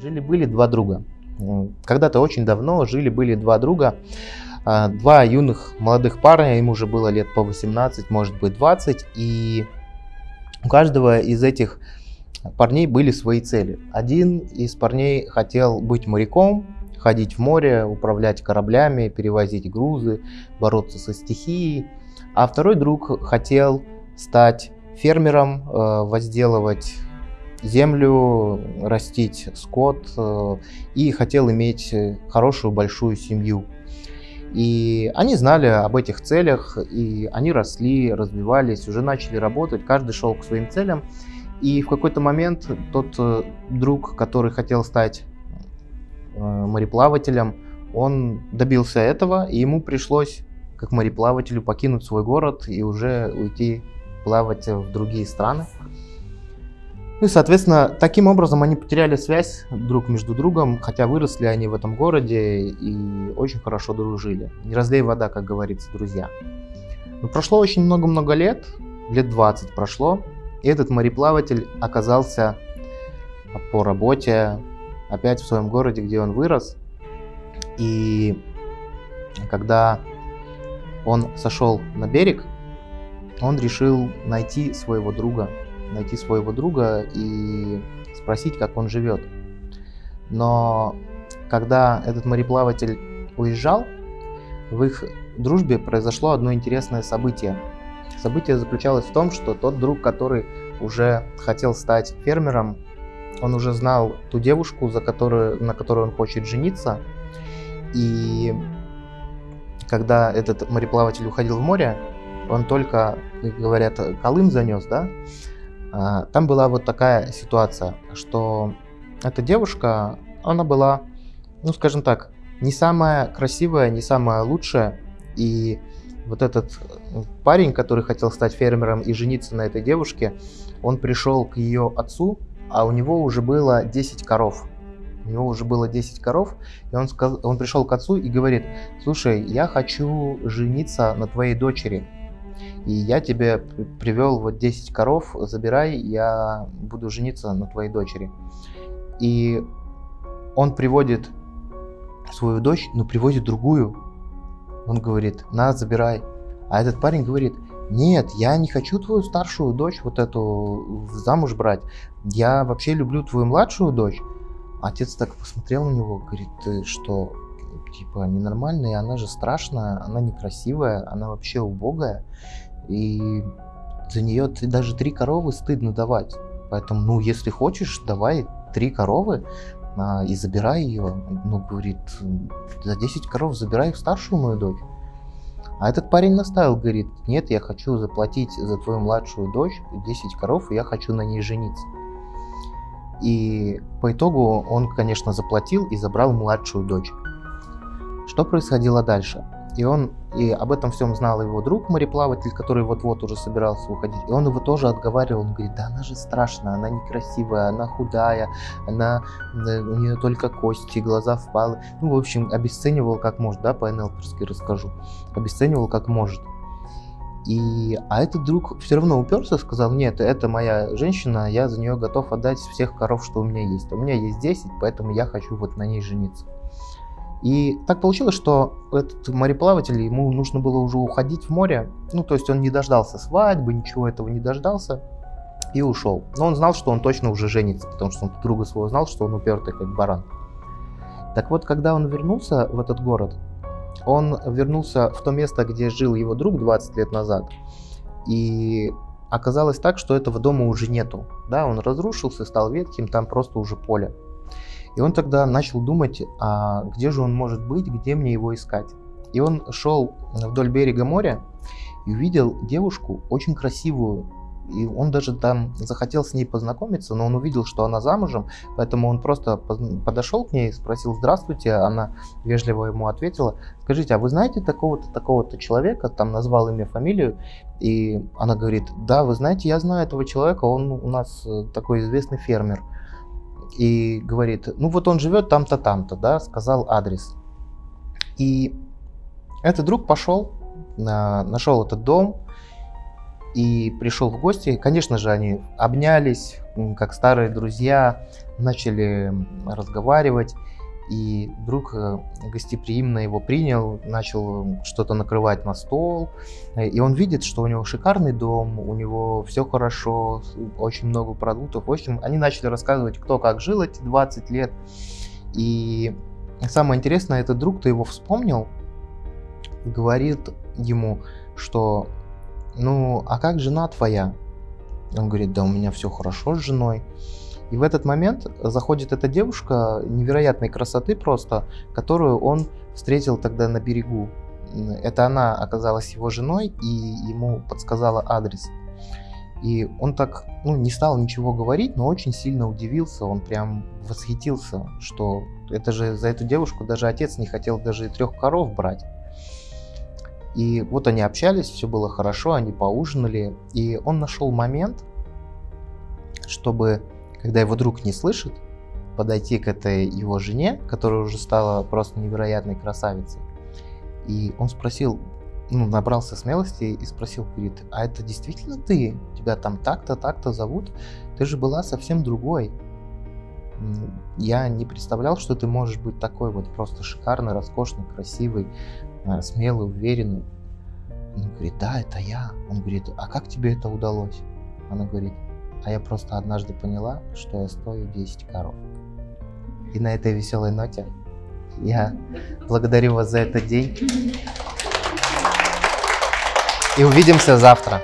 Жили-были два друга. Когда-то очень давно жили-были два друга, а, два юных молодых парня, им уже было лет по 18, может быть 20, и у каждого из этих парней были свои цели. Один из парней хотел быть моряком, ходить в море, управлять кораблями, перевозить грузы, бороться со стихией, а второй друг хотел стать фермером, э, возделывать землю, растить скот э, и хотел иметь хорошую большую семью. И они знали об этих целях, и они росли, развивались, уже начали работать, каждый шел к своим целям. И в какой-то момент тот э, друг, который хотел стать э, мореплавателем, он добился этого, и ему пришлось, как мореплавателю, покинуть свой город и уже уйти плавать в другие страны. Ну и, соответственно, таким образом они потеряли связь друг между другом, хотя выросли они в этом городе и очень хорошо дружили. Не разлей вода, как говорится, друзья. Но прошло очень много-много лет, лет 20 прошло, и этот мореплаватель оказался по работе опять в своем городе, где он вырос. И когда он сошел на берег, он решил найти своего друга, найти своего друга и спросить, как он живет. Но когда этот мореплаватель уезжал, в их дружбе произошло одно интересное событие. Событие заключалось в том, что тот друг, который уже хотел стать фермером, он уже знал ту девушку, за которую, на которую он хочет жениться. И когда этот мореплаватель уходил в море, он только, говорят, Колым занес, да, там была вот такая ситуация, что эта девушка, она была, ну скажем так, не самая красивая, не самая лучшая, и вот этот парень, который хотел стать фермером и жениться на этой девушке, он пришел к ее отцу, а у него уже было 10 коров. У него уже было 10 коров, и он, сказ... он пришел к отцу и говорит, слушай, я хочу жениться на твоей дочери. И я тебе привел вот 10 коров, забирай, я буду жениться на твоей дочери. И он приводит свою дочь, но приводит другую. Он говорит, на, забирай. А этот парень говорит, нет, я не хочу твою старшую дочь, вот эту, замуж брать. Я вообще люблю твою младшую дочь. Отец так посмотрел на него, говорит, ты что, типа, ненормальная, она же страшная, она некрасивая, она вообще убогая. И за нее даже три коровы стыдно давать. Поэтому, ну, если хочешь, давай три коровы а, и забирай ее. Ну, говорит, за 10 коров забирай старшую мою дочь. А этот парень наставил, говорит, нет, я хочу заплатить за твою младшую дочь 10 коров, и я хочу на ней жениться. И по итогу он, конечно, заплатил и забрал младшую дочь. Что происходило дальше? И он, и об этом всем знал его друг мореплаватель, который вот-вот уже собирался уходить. И он его тоже отговаривал, он говорит, да она же страшная, она некрасивая, она худая, она, у нее только кости, глаза впалы. Ну, в общем, обесценивал как может, да, по НЛПерски расскажу. Обесценивал как может. И, а этот друг все равно уперся, сказал, нет, это моя женщина, я за нее готов отдать всех коров, что у меня есть. У меня есть 10, поэтому я хочу вот на ней жениться. И так получилось, что этот мореплаватель, ему нужно было уже уходить в море. Ну, то есть он не дождался свадьбы, ничего этого не дождался и ушел. Но он знал, что он точно уже женится, потому что он друга своего знал, что он упертый как баран. Так вот, когда он вернулся в этот город, он вернулся в то место, где жил его друг 20 лет назад. И оказалось так, что этого дома уже нету. Да, он разрушился, стал ветхим, там просто уже поле. И он тогда начал думать, а где же он может быть, где мне его искать. И он шел вдоль берега моря и увидел девушку очень красивую. И он даже там захотел с ней познакомиться, но он увидел, что она замужем, поэтому он просто подошел к ней, спросил «Здравствуйте», она вежливо ему ответила «Скажите, а вы знаете такого-то, такого-то человека?» Там назвал имя, фамилию, и она говорит «Да, вы знаете, я знаю этого человека, он у нас э, такой известный фермер» и говорит, ну вот он живет там-то, там-то, да, сказал адрес. И этот друг пошел, нашел этот дом, и пришел в гости. Конечно же, они обнялись, как старые друзья, начали разговаривать. И друг э, гостеприимно его принял, начал что-то накрывать на стол. И он видит, что у него шикарный дом, у него все хорошо, очень много продуктов. В общем, они начали рассказывать, кто как жил эти 20 лет. И самое интересное, этот друг-то его вспомнил, говорит ему, что ну, а как жена твоя? Он говорит, да у меня все хорошо с женой. И в этот момент заходит эта девушка невероятной красоты просто, которую он встретил тогда на берегу. Это она оказалась его женой и ему подсказала адрес. И он так, ну, не стал ничего говорить, но очень сильно удивился, он прям восхитился, что это же за эту девушку даже отец не хотел даже и трех коров брать. И вот они общались, все было хорошо, они поужинали, и он нашел момент, чтобы когда его друг не слышит, подойти к этой его жене, которая уже стала просто невероятной красавицей. И он спросил, ну, набрался смелости и спросил, говорит, а это действительно ты? Тебя там так-то, так-то зовут? Ты же была совсем другой. Я не представлял, что ты можешь быть такой вот просто шикарный, роскошный, красивый, э, смелый, уверенный. Он говорит, да, это я. Он говорит, а как тебе это удалось? Она говорит, а я просто однажды поняла, что я стою 10 коров. И на этой веселой ноте я благодарю вас за этот день. И увидимся завтра.